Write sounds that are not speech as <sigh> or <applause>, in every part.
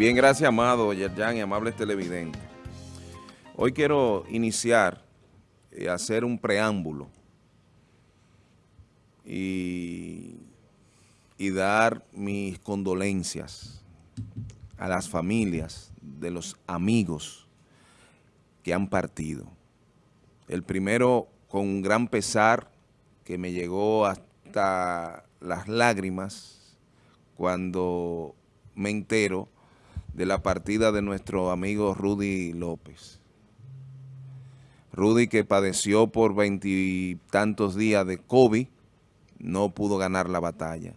Bien, gracias, amado Yerjan y amables televidentes. Hoy quiero iniciar y eh, hacer un preámbulo y, y dar mis condolencias a las familias de los amigos que han partido. El primero con un gran pesar que me llegó hasta las lágrimas cuando me entero de la partida de nuestro amigo Rudy López. Rudy que padeció por veintitantos días de COVID, no pudo ganar la batalla.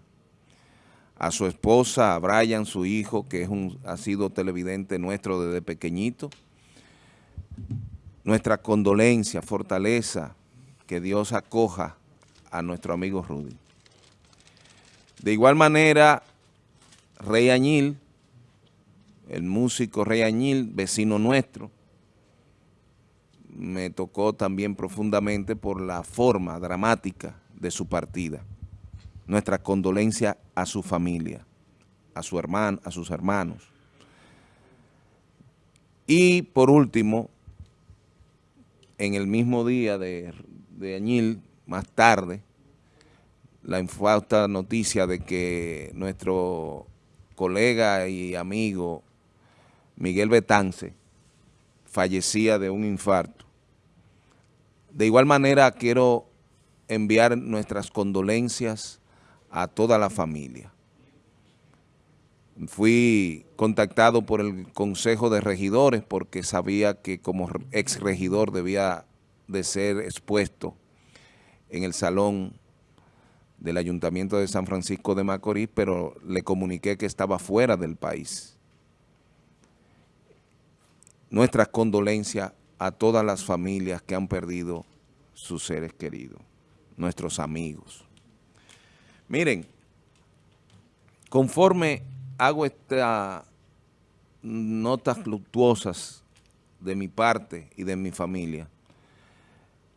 A su esposa, a Brian, su hijo, que es un, ha sido televidente nuestro desde pequeñito, nuestra condolencia, fortaleza, que Dios acoja a nuestro amigo Rudy. De igual manera, Rey Añil, el músico Rey Añil, vecino nuestro, me tocó también profundamente por la forma dramática de su partida. Nuestra condolencia a su familia, a, su hermano, a sus hermanos. Y por último, en el mismo día de, de Añil, más tarde, la infausta noticia de que nuestro colega y amigo Miguel Betance fallecía de un infarto. De igual manera quiero enviar nuestras condolencias a toda la familia. Fui contactado por el Consejo de Regidores porque sabía que como ex regidor debía de ser expuesto en el salón del Ayuntamiento de San Francisco de Macorís, pero le comuniqué que estaba fuera del país. Nuestras condolencias a todas las familias que han perdido sus seres queridos, nuestros amigos. Miren, conforme hago estas notas fluctuosas de mi parte y de mi familia,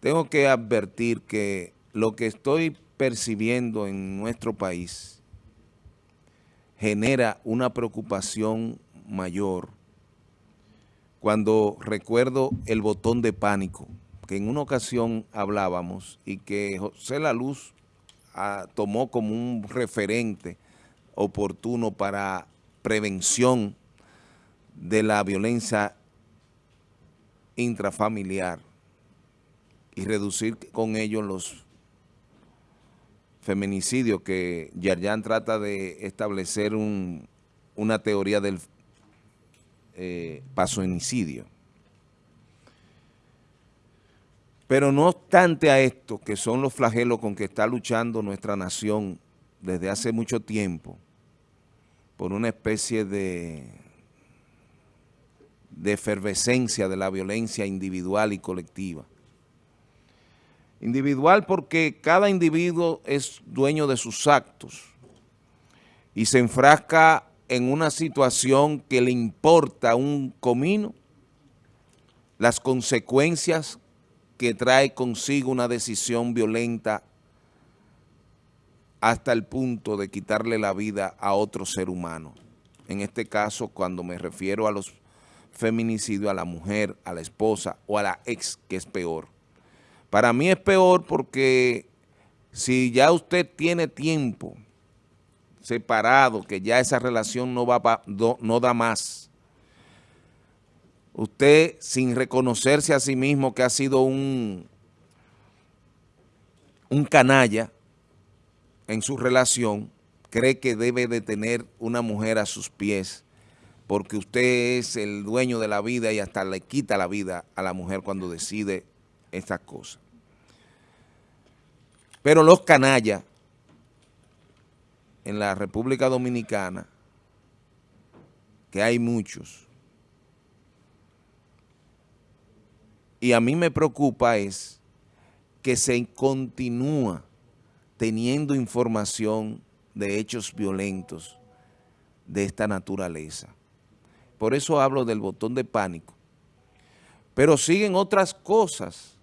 tengo que advertir que lo que estoy percibiendo en nuestro país genera una preocupación mayor cuando recuerdo el botón de pánico, que en una ocasión hablábamos y que José La Luz ah, tomó como un referente oportuno para prevención de la violencia intrafamiliar y reducir con ello los feminicidios que Yarjan trata de establecer una teoría del eh, pasoinicidio. Pero no obstante a esto, que son los flagelos con que está luchando nuestra nación desde hace mucho tiempo, por una especie de, de efervescencia de la violencia individual y colectiva, Individual porque cada individuo es dueño de sus actos y se enfrasca en una situación que le importa un comino, las consecuencias que trae consigo una decisión violenta hasta el punto de quitarle la vida a otro ser humano. En este caso, cuando me refiero a los feminicidios, a la mujer, a la esposa o a la ex, que es peor. Para mí es peor porque si ya usted tiene tiempo separado, que ya esa relación no, va no, da más, usted sin reconocerse a sí mismo que ha sido un, un canalla en su relación, cree que debe de tener una mujer a sus pies porque usted es el dueño de la vida y hasta le quita la vida a la mujer cuando decide estas cosas. Pero los canallas en la República Dominicana, que hay muchos, y a mí me preocupa es que se continúa teniendo información de hechos violentos de esta naturaleza. Por eso hablo del botón de pánico. Pero siguen otras cosas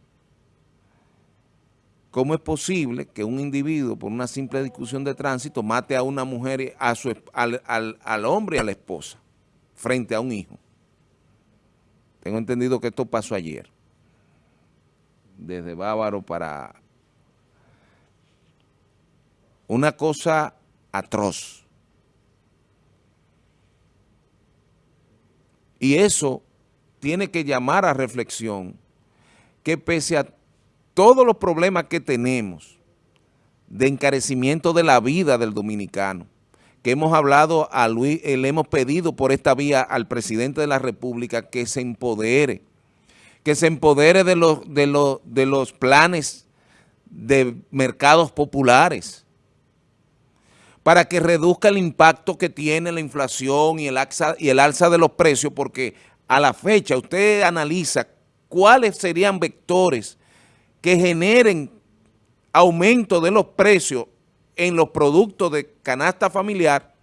¿Cómo es posible que un individuo por una simple discusión de tránsito mate a una mujer, a su, al, al, hombre y a la esposa? frente a un hijo. Tengo entendido que esto pasó ayer. Desde Bávaro para... Una cosa atroz. Y eso tiene que llamar a reflexión que pese a todos los problemas que tenemos de encarecimiento de la vida del dominicano, que hemos hablado a Luis, eh, le hemos pedido por esta vía al presidente de la República que se empodere, que se empodere de los, de los, de los planes de mercados populares, para que reduzca el impacto que tiene la inflación y el, alza, y el alza de los precios, porque a la fecha usted analiza cuáles serían vectores que generen aumento de los precios en los productos de canasta familiar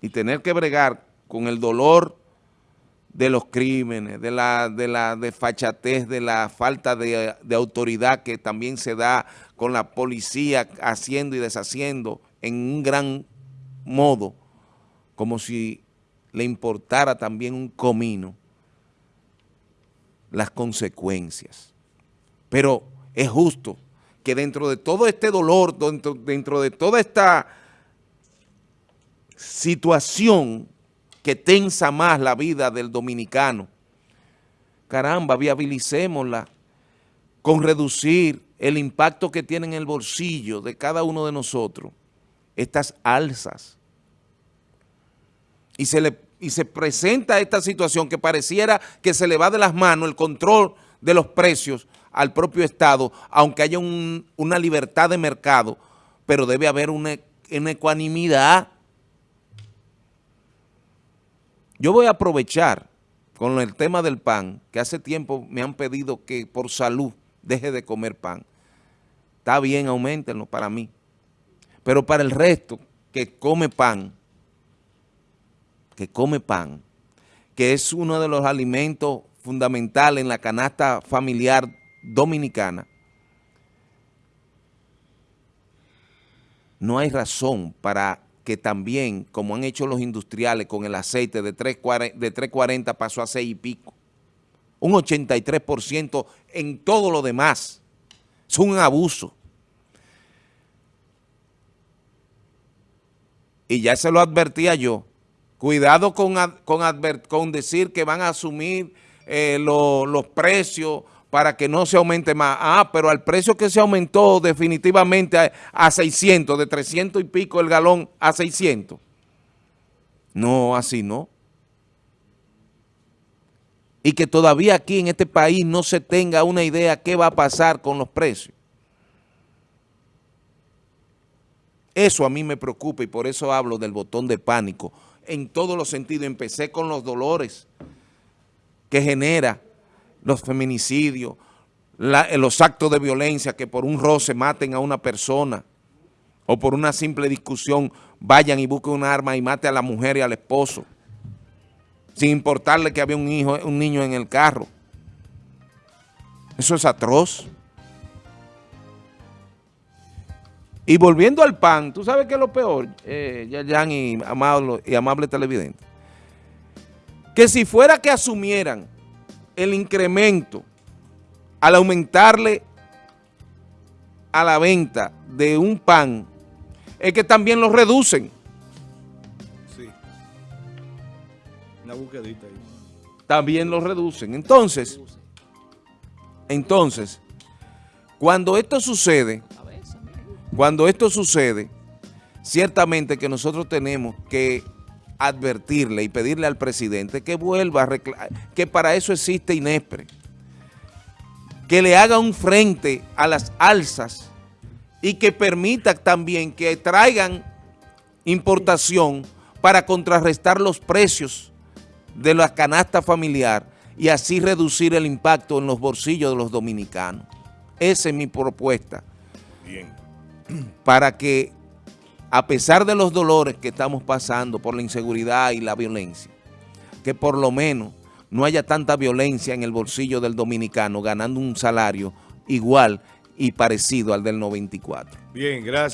y tener que bregar con el dolor de los crímenes, de la, de la desfachatez, de la falta de, de, autoridad que también se da con la policía haciendo y deshaciendo en un gran modo, como si le importara también un comino las consecuencias. Pero es justo que dentro de todo este dolor, dentro, de toda esta situación que tensa más la vida del dominicano, caramba, viabilicémosla con reducir el impacto que tiene en el bolsillo de cada uno de nosotros, estas alzas. Y se, le, y se presenta esta situación que pareciera que se le va de las manos el control de los precios al propio Estado, aunque haya un, una libertad de mercado, pero debe haber una, una ecuanimidad. Yo voy a aprovechar con el tema del pan, que hace tiempo me han pedido que por salud deje de comer pan. Está bien, aumentenlo para mí. Pero para el resto que come pan, que come pan, que es uno de los alimentos fundamentales en la canasta familiar dominicana, no hay razón para que también, como han hecho los industriales con el aceite de 3.40 de 340 pasó a 6 y pico, un 83% en todo lo demás. Es un abuso. Y ya se lo advertía yo. Cuidado con, con, decir que van a asumir eh, lo, los precios para que no se aumente más. Ah, pero al precio que se aumentó definitivamente a, a 600, de 300 y pico el galón a 600. No, así no. Y que todavía aquí en este país no se tenga una idea qué va a pasar con los precios. Eso a mí me preocupa y por eso hablo del botón de pánico en todos los sentidos. Empecé con los dolores que genera los feminicidios, los actos de violencia que por un roce maten a una persona o por una simple discusión vayan y busquen un arma y mate a la mujer y al esposo, sin importarle que había un hijo, un niño en el carro. Eso es atroz. Y volviendo al pan, ¿tú sabes qué es lo peor, eh, Yayan y amable, y amable televidente? Que si fuera que asumieran el incremento al aumentarle a la venta de un pan, es que también lo reducen. Sí. Una busquedita ahí. También lo reducen. Entonces, entonces, cuando esto sucede, cuando esto sucede, ciertamente que nosotros tenemos que advertirle y pedirle al presidente que vuelva a que para eso existe INESPRE, que le haga un frente a las alzas y que permita también que traigan importación para contrarrestar los precios de la canasta familiar y así reducir el impacto en los bolsillos de los dominicanos. Esa es mi propuesta. Bien. <clears throat> Para que a pesar de los dolores que estamos pasando por la inseguridad y la violencia, que por lo menos no haya tanta violencia en el bolsillo del dominicano ganando un salario igual y parecido al del 94. Bien, gracias.